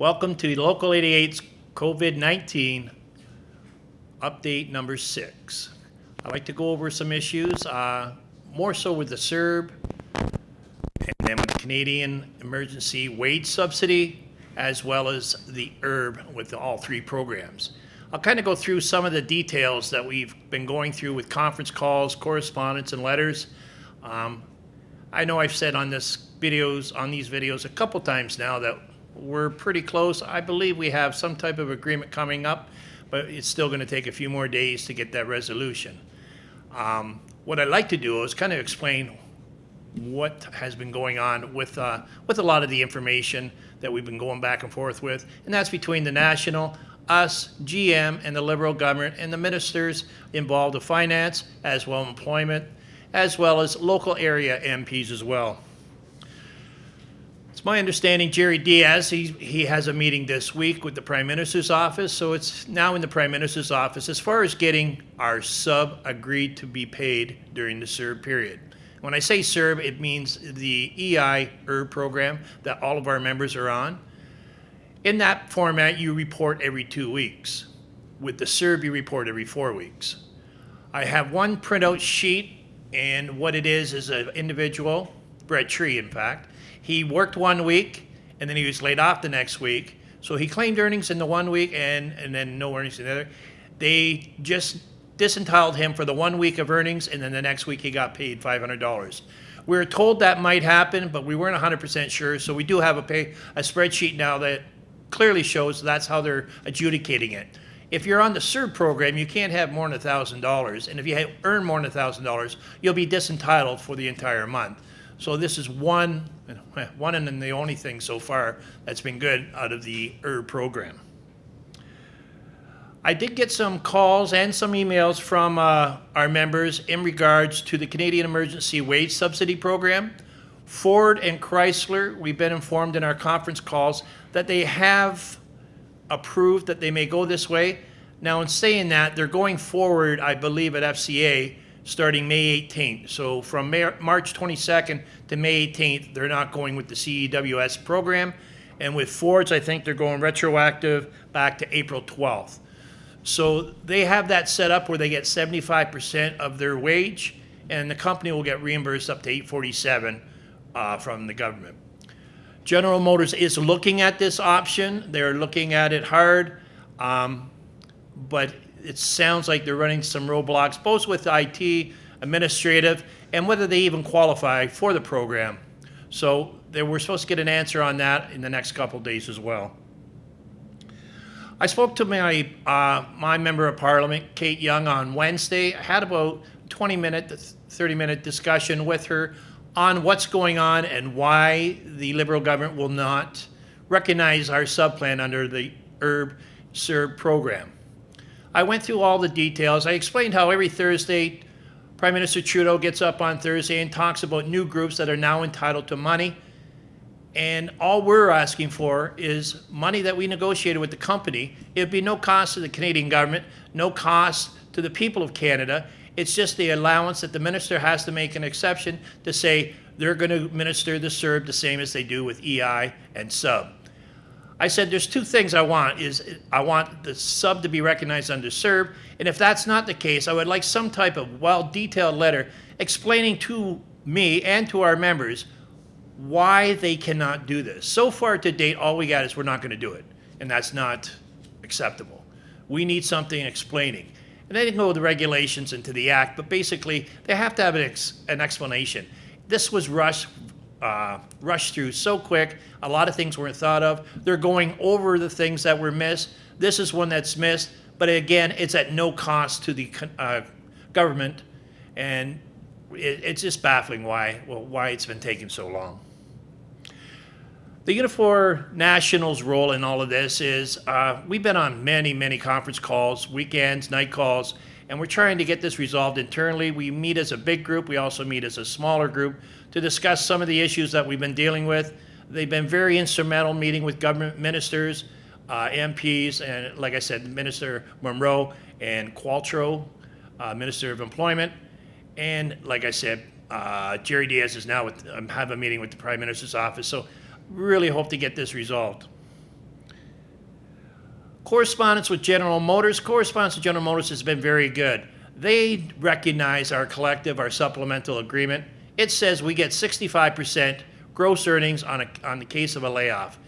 Welcome to Local 88's COVID-19 update number six. I'd like to go over some issues, uh, more so with the CERB, and then with the Canadian Emergency Wage Subsidy, as well as the ERB with all three programs. I'll kind of go through some of the details that we've been going through with conference calls, correspondence, and letters. Um, I know I've said on this videos, on these videos a couple times now that we're pretty close. I believe we have some type of agreement coming up, but it's still going to take a few more days to get that resolution. Um, what I'd like to do is kind of explain what has been going on with uh, with a lot of the information that we've been going back and forth with, and that's between the national, us, GM, and the Liberal government, and the ministers involved with finance, as well employment, as well as local area MPs as well. It's my understanding Jerry Dias, he, he has a meeting this week with the Prime Minister's office, so it's now in the Prime Minister's office as far as getting our sub agreed to be paid during the CERB period. When I say CERB, it means the EI ERB program that all of our members are on. In that format, you report every two weeks. With the CERB, you report every four weeks. I have one printout sheet, and what it is is an individual, Brett Tree, in fact, he worked one week and then he was laid off the next week. So he claimed earnings in the one week and, and then no earnings in the other. They just disentitled him for the one week of earnings and then the next week he got paid $500. We were told that might happen, but we weren't 100% sure. So we do have a pay a spreadsheet now that clearly shows that's how they're adjudicating it. If you're on the CERB program, you can't have more than $1,000. And if you earn more than $1,000, you'll be disentitled for the entire month. So this is one, one and the only thing so far that's been good out of the ERB program. I did get some calls and some emails from uh, our members in regards to the Canadian Emergency Wage Subsidy Program. Ford and Chrysler, we've been informed in our conference calls that they have approved that they may go this way. Now, in saying that, they're going forward, I believe, at FCA starting May 18th. So from March 22nd to May 18th, they're not going with the CEWS program. And with Fords, I think they're going retroactive back to April 12th. So they have that set up where they get 75% of their wage, and the company will get reimbursed up to 847 uh, from the government. General Motors is looking at this option. They're looking at it hard, um, but it sounds like they're running some roadblocks, both with IT, administrative, and whether they even qualify for the program. So they were supposed to get an answer on that in the next couple days as well. I spoke to my uh, my member of parliament, Kate Young, on Wednesday. I had about 20 minute, 30 minute discussion with her on what's going on and why the Liberal government will not recognize our subplan under the ERB CERB program. I went through all the details. I explained how every Thursday, Prime Minister Trudeau gets up on Thursday and talks about new groups that are now entitled to money. And all we're asking for is money that we negotiated with the company. It would be no cost to the Canadian government, no cost to the people of Canada. It's just the allowance that the minister has to make an exception to say they're going to minister the CERB the same as they do with EI and sub. I said there's two things I want is I want the sub to be recognized under CERB, and if that's not the case, I would like some type of well-detailed letter explaining to me and to our members why they cannot do this. So far to date, all we got is we're not going to do it, and that's not acceptable. We need something explaining. And they didn't go with the regulations into the act, but basically they have to have an, ex an explanation. This was rushed uh, rushed through so quick. A lot of things weren't thought of. They're going over the things that were missed. This is one that's missed, but again, it's at no cost to the uh, government, and it, it's just baffling why well, why it's been taking so long. The Unifor Nationals role in all of this is uh, we've been on many, many conference calls, weekends, night calls, and we're trying to get this resolved internally. We meet as a big group. We also meet as a smaller group to discuss some of the issues that we've been dealing with. They've been very instrumental meeting with government ministers, uh, MPs, and like I said, Minister Morneau and Qualtrough, uh, Minister of Employment. And like I said, uh, Jerry Dias is now with, um, have a meeting with the Prime Minister's office. So really hope to get this resolved. Correspondence with General Motors. Correspondence with General Motors has been very good. They recognize our collective, our supplemental agreement. It says we get 65% gross earnings on, a, on the case of a layoff.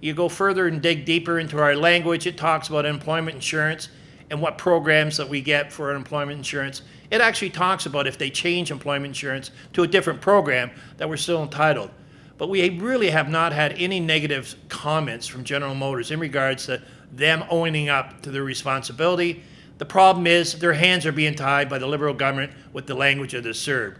You go further and dig deeper into our language, it talks about employment insurance and what programs that we get for employment insurance. It actually talks about if they change employment insurance to a different program that we're still entitled. But we really have not had any negative comments from General Motors in regards to them owning up to their responsibility. The problem is their hands are being tied by the Liberal government with the language of the CERB.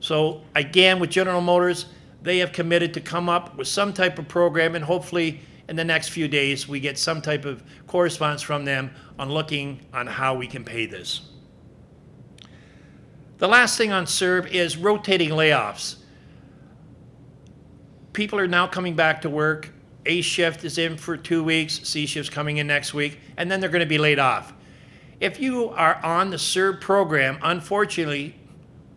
So again, with General Motors, they have committed to come up with some type of program and hopefully in the next few days we get some type of correspondence from them on looking on how we can pay this. The last thing on CERB is rotating layoffs. People are now coming back to work. A shift is in for two weeks, C shift's coming in next week, and then they're going to be laid off. If you are on the CERB program, unfortunately,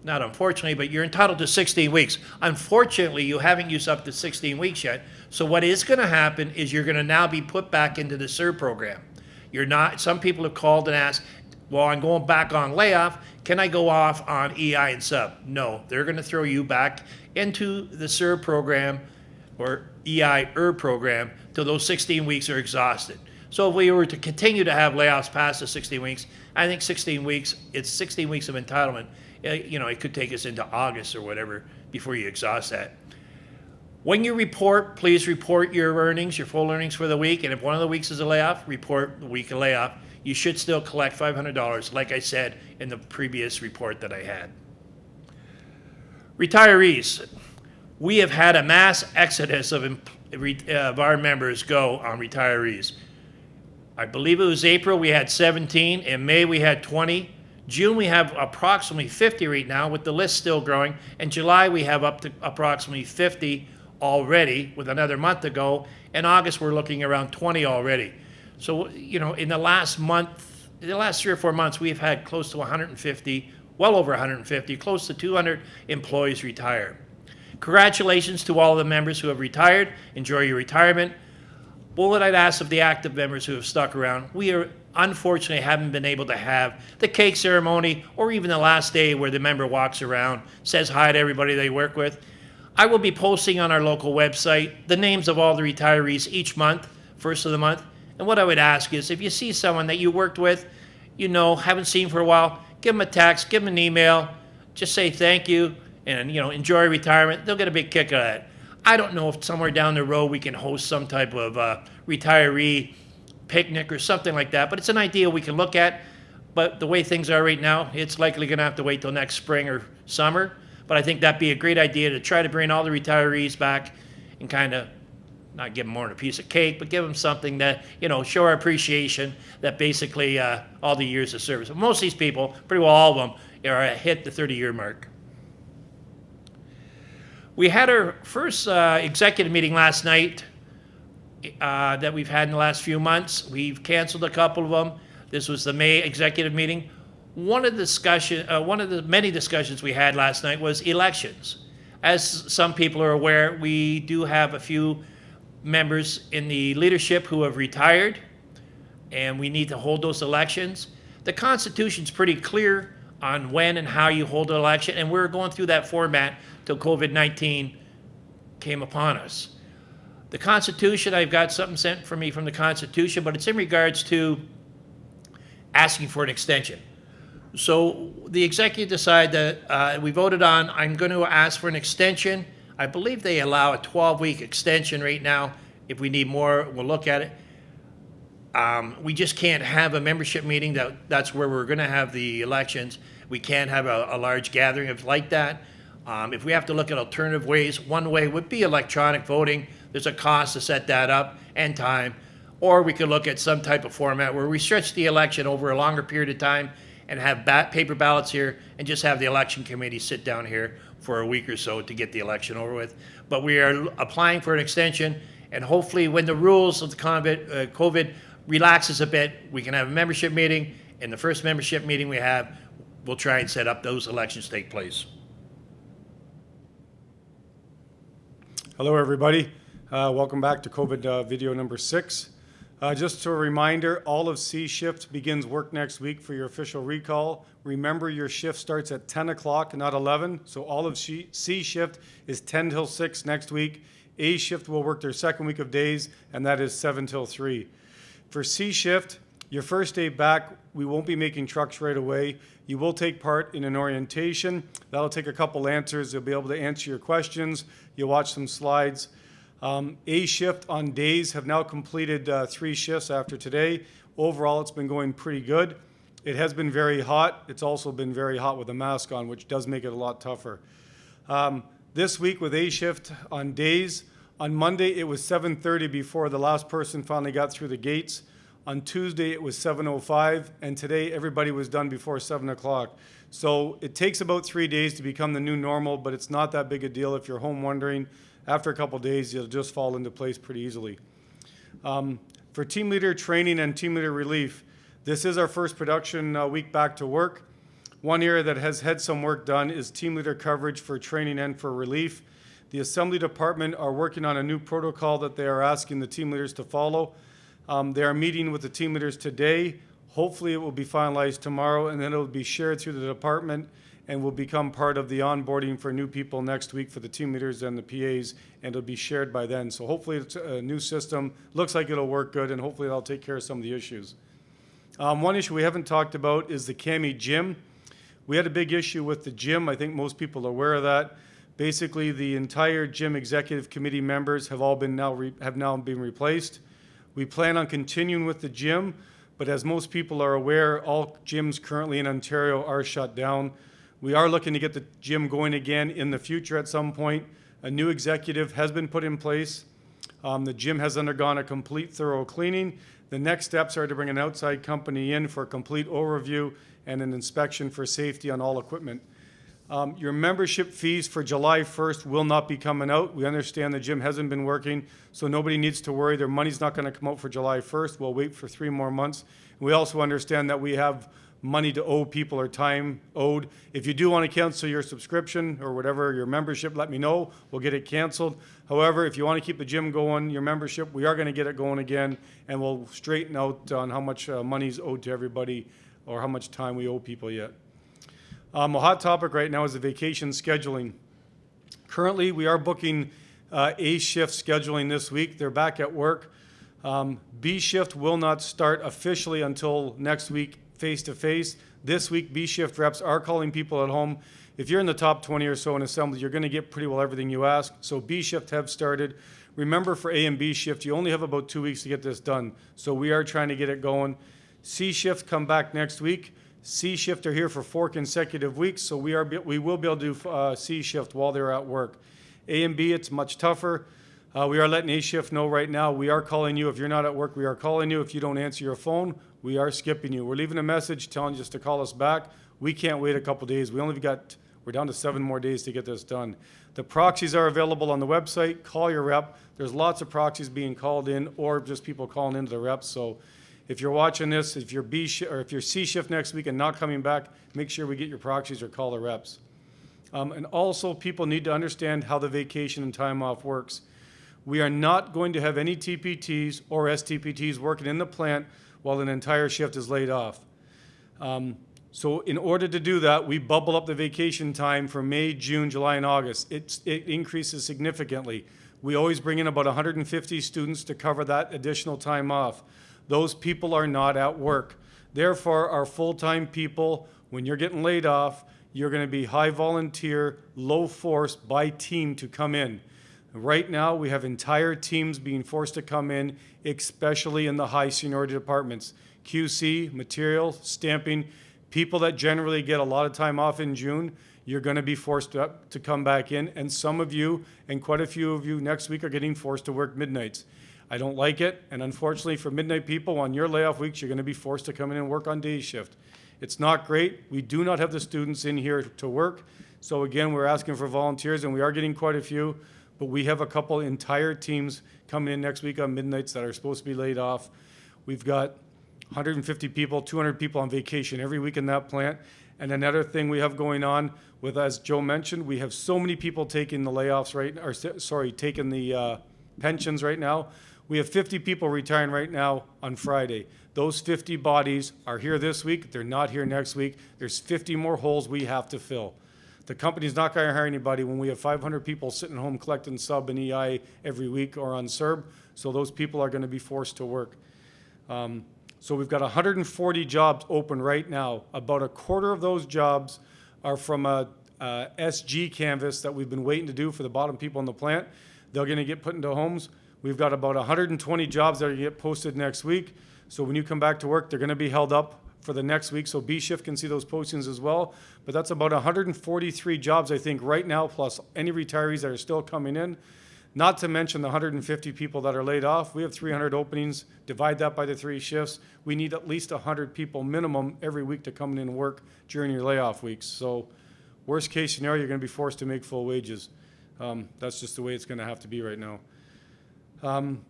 not unfortunately, but you're entitled to 16 weeks. Unfortunately, you haven't used up to 16 weeks yet. So what is going to happen is you're going to now be put back into the CERB program. You're not. Some people have called and asked, "Well, I'm going back on layoff. Can I go off on EI and sub?" No, they're going to throw you back into the CERB program or EI ER program till those 16 weeks are exhausted. So if we were to continue to have layoffs past the 16 weeks, I think 16 weeks, it's 16 weeks of entitlement. Uh, You know, it could take us into August or whatever before you exhaust that. When you report, please report your earnings, your full earnings for the week. And if one of the weeks is a layoff, report the week of layoff. You should still collect $500, like I said in the previous report that I had. Retirees. We have had a mass exodus of, uh, of our members go on retirees. I believe it was April, we had 17. In May, we had 20. June, we have approximately 50 right now, with the list still growing. In July, we have up to approximately 50 already, with another month to go. In August, we're looking around 20 already. So, you know, in the last month, the last three or four months, we've had close to 150, well over 150, close to 200 employees retire. Congratulations to all of the members who have retired. Enjoy your retirement. What I'd ask of the active members who have stuck around, we are unfortunately haven't been able to have the cake ceremony or even the last day where the member walks around, says hi to everybody they work with. I will be posting on our local website the names of all the retirees each month, first of the month. And what I would ask is if you see someone that you worked with, you know, haven't seen for a while, give them a text, give them an email, just say thank you and, you know, enjoy retirement. They'll get a big kick out of that. I don't know if somewhere down the road we can host some type of uh, retiree picnic or something like that, but it's an idea we can look at. But the way things are right now, it's likely going to have to wait till next spring or summer. But I think that'd be a great idea to try to bring all the retirees back and kind of not give them more than a piece of cake, but give them something that, you know, show our appreciation that basically uh, all the years of service. Most of these people, pretty well all of them, are hit the 30 year mark. We had our first uh, executive meeting last night uh, that we've had in the last few months. We've canceled a couple of them. This was the May executive meeting. One of the discussion, uh, one of the many discussions we had last night was elections. As some people are aware, we do have a few members in the leadership who have retired, and we need to hold those elections. The Constitution's pretty clear on when and how you hold an election, and we were going through that format till COVID-19 came upon us. The Constitution, I've got something sent for me from the Constitution, but it's in regards to asking for an extension. So the executive decided that uh, we voted on, I'm going to ask for an extension. I believe they allow a 12-week extension right now. If we need more, we'll look at it. Um, we just can't have a membership meeting that, that's where we're gonna have the elections. We can't have a, a large gathering of like that. Um, if we have to look at alternative ways, one way would be electronic voting. There's a cost to set that up and time. Or we could look at some type of format where we stretch the election over a longer period of time and have paper ballots here and just have the election committee sit down here for a week or so to get the election over with. But we are applying for an extension and hopefully when the rules of the COVID, uh, COVID relaxes a bit, we can have a membership meeting. And the first membership meeting we have, we'll try and set up those elections take place. Hello, everybody. Uh, Welcome back to COVID uh, video number six. Uh, just a reminder, all of C shift begins work next week for your official recall. Remember, your shift starts at 10 o'clock, not 11. So all of C C shift is 10 till 6 next week. A shift will work their second week of days, and that is 7 till 3. For C shift, your first day back, we won't be making trucks right away. You will take part in an orientation. That'll take a couple answers. You'll be able to answer your questions. You'll watch some slides. Um, A shift on days have now completed uh, three shifts after today. Overall, it's been going pretty good. It has been very hot. It's also been very hot with a mask on, which does make it a lot tougher. Um, this week with A shift on days, on Monday it was 7:30 before the last person finally got through the gates. On Tuesday it was 7:05, and today everybody was done before 7 o'clock. So it takes about three days to become the new normal, but it's not that big a deal if you're home wondering. After a couple days, it'll just fall into place pretty easily. Um, for team leader training and team leader relief, this is our first production uh, week back to work. One area that has had some work done is team leader coverage for training and for relief. The assembly department are working on a new protocol that they are asking the team leaders to follow. Um, they are meeting with the team leaders today. Hopefully, it will be finalized tomorrow, and then it will be shared through the department and will become part of the onboarding for new people next week for the team leaders and the PAs, and it'll be shared by then. So hopefully, it's a new system. Looks like it'll work good, and hopefully, that'll take care of some of the issues. Um, one issue we haven't talked about is the CAMI gym. We had a big issue with the gym. I think most people are aware of that. Basically, the entire gym executive committee members have all been now have now been replaced. We plan on continuing with the gym, but as most people are aware, all gyms currently in Ontario are shut down. We are looking to get the gym going again in the future at some point. A new executive has been put in place. Um, the gym has undergone a complete thorough cleaning. The next steps are to bring an outside company in for a complete overview and an inspection for safety on all equipment. Um, your membership fees for July 1st will not be coming out. We understand the gym hasn't been working, so nobody needs to worry. Their money's not going to come out for July 1st. We'll wait for three more months. We also understand that we have money to owe people or time owed. If you do want to cancel your subscription or whatever, your membership, let me know. We'll get it canceled. However, if you want to keep the gym going, your membership, we are going to get it going again, and we'll straighten out on how much uh, money's owed to everybody or how much time we owe people yet. Um, a hot topic right now is the vacation scheduling. Currently, we are booking uh, A shift scheduling this week. They're back at work. Um, B shift will not start officially until next week, face to face. This week, B shift reps are calling people at home. If you're in the top 20 or so in assembly, you're going to get pretty well everything you ask. So B shift have started. Remember, for A and B shift, you only have about two weeks to get this done. So we are trying to get it going. C shift come back next week. C shift are here for four consecutive weeks, so we are we will be able to do uh, C shift while they're at work. A and B, it's much tougher. Uh, we are letting A shift know right now. We are calling you if you're not at work. We are calling you if you don't answer your phone. We are skipping you. We're leaving a message telling you just to call us back. We can't wait a couple days. We only got we're down to seven more days to get this done. The proxies are available on the website. Call your rep. There's lots of proxies being called in, or just people calling into the reps. So if you're watching this, if you're B or if you're C shift next week and not coming back, make sure we get your proxies or call the reps. Um, and also, people need to understand how the vacation and time off works. We are not going to have any TPTs or STPTs working in the plant while an entire shift is laid off. Um, so in order to do that, we bubble up the vacation time for May, June, July, and August. It's, it increases significantly. We always bring in about 150 students to cover that additional time off. Those people are not at work. Therefore, our full-time people, when you're getting laid off, you're going to be high volunteer, low force by team to come in. Right now, we have entire teams being forced to come in, especially in the high seniority departments. QC, material, stamping, people that generally get a lot of time off in June, you're going to be forced to, to come back in. And some of you, and quite a few of you next week, are getting forced to work midnights. I don't like it, and unfortunately for midnight people, on your layoff weeks, you're going to be forced to come in and work on day shift. It's not great. We do not have the students in here to work. So again, we're asking for volunteers, and we are getting quite a few, but we have a couple entire teams coming in next week on midnights that are supposed to be laid off. We've got 150 people, 200 people on vacation every week in that plant. And another thing we have going on with, as Joe mentioned, we have so many people taking the layoffs right, or sorry, taking the uh, pensions right now We have 50 people retiring right now on Friday. Those 50 bodies are here this week, they're not here next week. There's 50 more holes we have to fill. The company's not gonna hire anybody when we have 500 people sitting home collecting sub and EI every week or on CERB, so those people are gonna be forced to work. Um, So we've got 140 jobs open right now. About a quarter of those jobs are from a, a SG canvas that we've been waiting to do for the bottom people in the plant. They're gonna get put into homes. We've got about 120 jobs that are get posted next week. So when you come back to work, they're gonna be held up for the next week, so B shift can see those postings as well. But that's about 143 jobs, I think, right now, plus any retirees that are still coming in. Not to mention the 150 people that are laid off. We have 300 openings. Divide that by the three shifts. We need at least 100 people minimum every week to come in and work during your layoff weeks. So worst case scenario, you're going to be forced to make full wages. Um, That's just the way it's going to have to be right now. Um,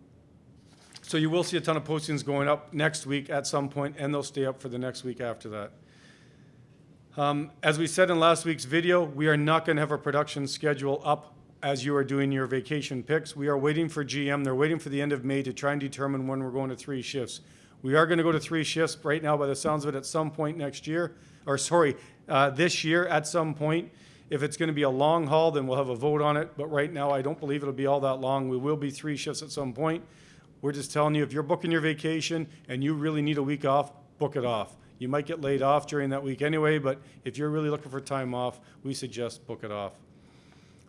So you will see a ton of postings going up next week at some point, and they'll stay up for the next week after that. Um, As we said in last week's video, we are not going to have a production schedule up as you are doing your vacation picks. We are waiting for GM. They're waiting for the end of May to try and determine when we're going to three shifts. We are going to go to three shifts right now by the sounds of it at some point next year, or sorry, uh, this year at some point. If it's going to be a long haul, then we'll have a vote on it. But right now, I don't believe it'll be all that long. We will be three shifts at some point. We're just telling you, if you're booking your vacation and you really need a week off, book it off. You might get laid off during that week anyway, but if you're really looking for time off, we suggest book it off.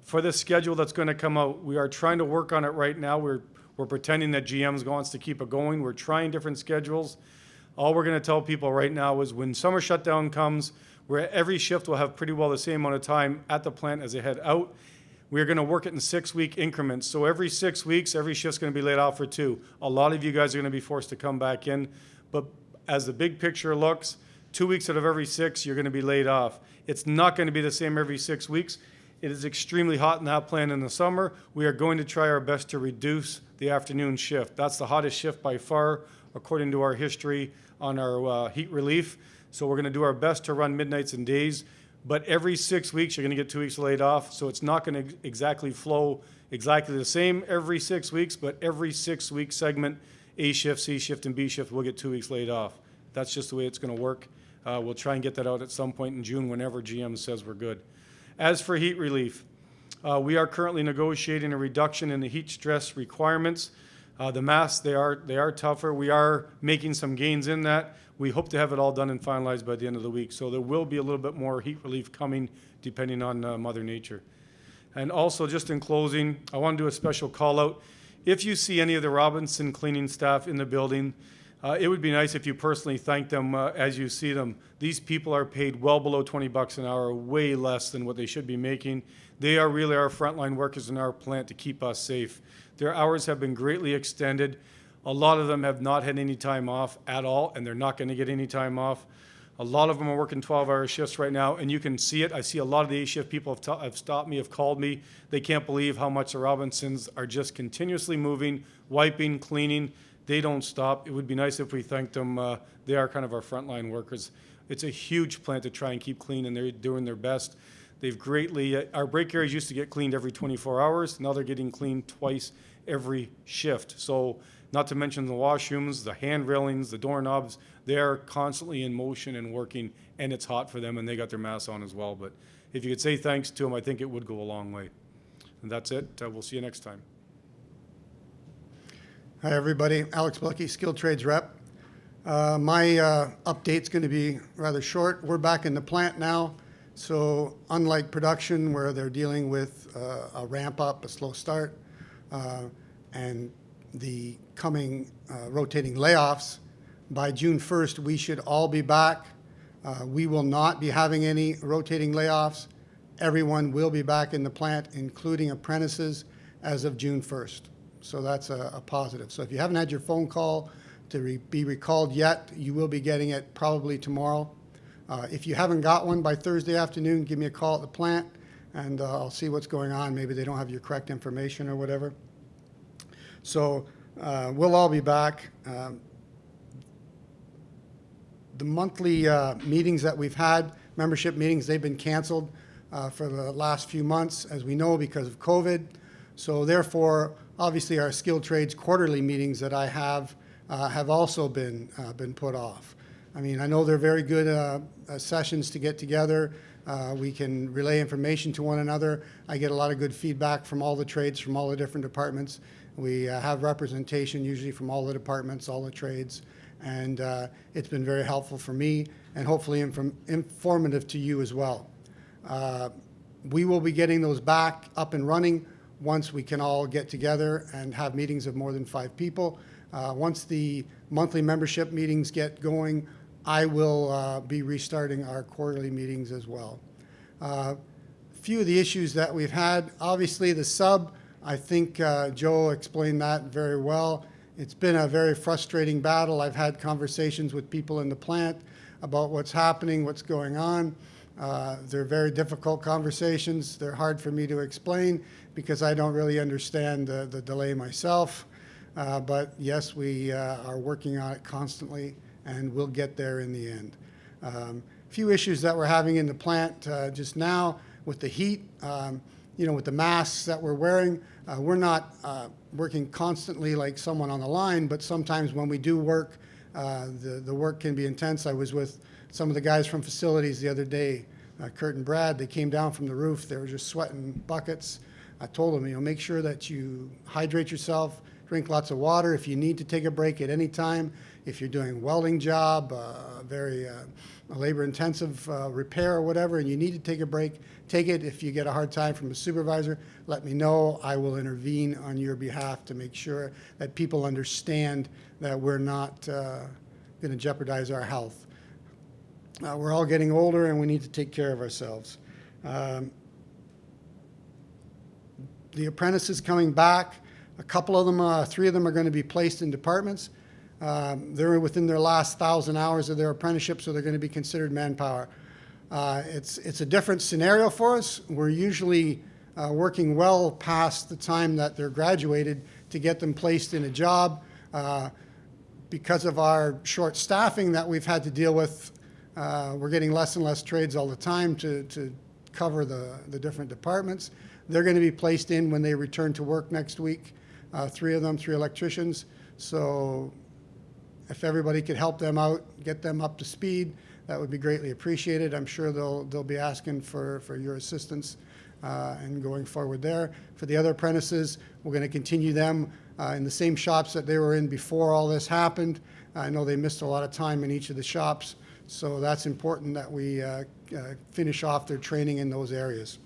For the schedule that's going to come out, we are trying to work on it right now. We're, we're pretending that GM's wants to keep it going. We're trying different schedules. All we're going to tell people right now is when summer shutdown comes, where every shift will have pretty well the same amount of time at the plant as they head out. We're going to work it in six-week increments. So every six weeks, every shift's going to be laid off for two. A lot of you guys are going to be forced to come back in. But as the big picture looks, two weeks out of every six, you're going to be laid off. It's not going to be the same every six weeks. It is extremely hot in that plant in the summer. We are going to try our best to reduce the afternoon shift. That's the hottest shift by far, according to our history on our uh, heat relief. So we're going to do our best to run midnights and days. But every six weeks, you're going to get two weeks laid off. So it's not going to exactly flow exactly the same every six weeks, but every six week segment, A shift, C shift, and B shift will get two weeks laid off. That's just the way it's going to work. Uh, we'll try and get that out at some point in June whenever GM says we're good. As for heat relief, uh, we are currently negotiating a reduction in the heat stress requirements. Uh, the masks, they are, they are tougher. We are making some gains in that. We hope to have it all done and finalized by the end of the week. So there will be a little bit more heat relief coming depending on uh, Mother Nature. And also, just in closing, I want to do a special call out. If you see any of the Robinson cleaning staff in the building, uh, it would be nice if you personally thank them uh, as you see them. These people are paid well below 20 bucks an hour, way less than what they should be making. They are really our frontline workers in our plant to keep us safe. Their hours have been greatly extended. A lot of them have not had any time off at all, and they're not going to get any time off. A lot of them are working 12-hour shifts right now, and you can see it. I see a lot of the A-shift people have, have stopped me, have called me. They can't believe how much the Robinsons are just continuously moving, wiping, cleaning. They don't stop. It would be nice if we thanked them. Uh, they are kind of our frontline workers. It's a huge plant to try and keep clean, and they're doing their best. They've greatly, uh, our break areas used to get cleaned every 24 hours. Now they're getting cleaned twice every shift. So not to mention the washrooms, the hand railings, the doorknobs, they are constantly in motion and working, and it's hot for them, and they got their masks on as well. But if you could say thanks to them, I think it would go a long way. And that's it. Uh, We'll see you next time. Hi, everybody. Alex Bucky, Skilled Trades Rep. Uh, My uh, update's going to be rather short. We're back in the plant now, so unlike production where they're dealing with uh, a ramp up, a slow start, and the coming uh, rotating layoffs, by June 1st, we should all be back. Uh, We will not be having any rotating layoffs. Everyone will be back in the plant, including apprentices, as of June 1st. So that's a, a positive. So if you haven't had your phone call to re- be recalled yet, you will be getting it probably tomorrow. Uh, If you haven't got one by Thursday afternoon, give me a call at the plant, and uh, I'll see what's going on. Maybe they don't have your correct information or whatever. So uh, we'll all be back. Um, the monthly uh, meetings that we've had, membership meetings, they've been canceled uh, for the last few months, as we know, because of COVID. So therefore, obviously, our skilled trades quarterly meetings that I have uh, have also been, uh, been put off. I mean, I know they're very good sessions to get together. Uh, we can relay information to one another. I get a lot of good feedback from all the trades, from all the different departments. We uh, have representation usually from all the departments, all the trades, and uh, it's been very helpful for me and hopefully inform- informative to you as well. Uh, we will be getting those back up and running once we can all get together and have meetings of more than five people. Uh, Once the monthly membership meetings get going, I will uh, be restarting our quarterly meetings as well. Uh, Few of the issues that we've had, obviously the sub, I think uh, Joe explained that very well. It's been a very frustrating battle. I've had conversations with people in the plant about what's happening, what's going on. Uh, They're very difficult conversations. They're hard for me to explain because I don't really understand the the delay myself. Uh, But yes, we uh, are working on it constantly, and we'll get there in the end. Um, Few issues that we're having in the plant uh, just now with the heat, um, you know, with the masks that we're wearing. uh, We're not uh, working constantly like someone on the line, but sometimes when we do work, uh, the the work can be intense. I was with some of the guys from facilities the other day, uh, Kurt and Brad. They came down from the roof. They were just sweating buckets. I told them, you know, make sure that you hydrate yourself, drink lots of water. If you need to take a break at any time, if you're doing a welding job, uh, very uh, labor-intensive uh, repair or whatever, and you need to take a break, take it. If you get a hard time from a supervisor, let me know. I will intervene on your behalf to make sure that people understand that we're not going to jeopardize our health. Uh, we're all getting older, and we need to take care of ourselves. Um, the apprentices coming back. A couple of them, uh, three of them are going to be placed in departments. Um, they're within their last thousand hours of their apprenticeship, so they're going to be considered manpower. Uh, it's, it's a different scenario for us. We're usually uh, working well past the time that they're graduated to get them placed in a job. Uh, because of our short staffing that we've had to deal with, uh, we're getting less and less trades all the time to, to cover the, the different departments. They're going to be placed in when they return to work next week, uh, three of them, three electricians. So if everybody could help them out, get them up to speed, that would be greatly appreciated. I'm sure they'll, they'll be asking for, for your assistance uh, and going forward there. For the other apprentices, we're going to continue them uh, in the same shops that they were in before all this happened. I know they missed a lot of time in each of the shops, so that's important that we uh, uh, finish off their training in those areas.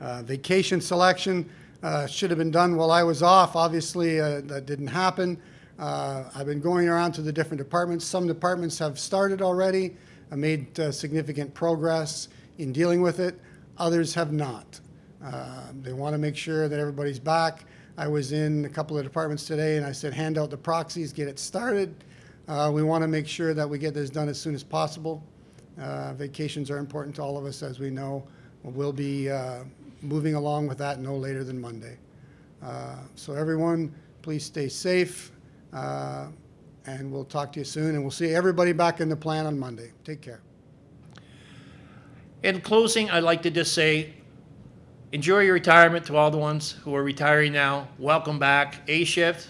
Uh, Vacation selection uh, should have been done while I was off. Obviously, that didn't happen. Uh, I've been going around to the different departments. Some departments have started already, uh, made uh, significant progress in dealing with it. Others have not. Uh, They want to make sure that everybody's back. I was in a couple of departments today, and I said, hand out the proxies, get it started. Uh, We want to make sure that we get this done as soon as possible. Uh, Vacations are important to all of us, as we know. We'll be moving along with that no later than Monday. So everyone, please stay safe, uh, and we'll talk to you soon, and we'll see everybody back in the plant on Monday. Take care. In closing, I'd like to just say, enjoy your retirement to all the ones who are retiring now. Welcome back. A shift.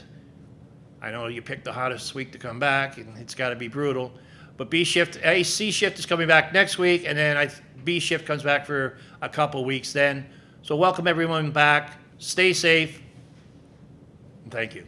I know you picked the hottest week to come back, and it's got to be brutal. But B shift, A C shift is coming back next week, and then I, B shift comes back for a couple weeks then. So welcome everyone back. Stay safe. And thank you.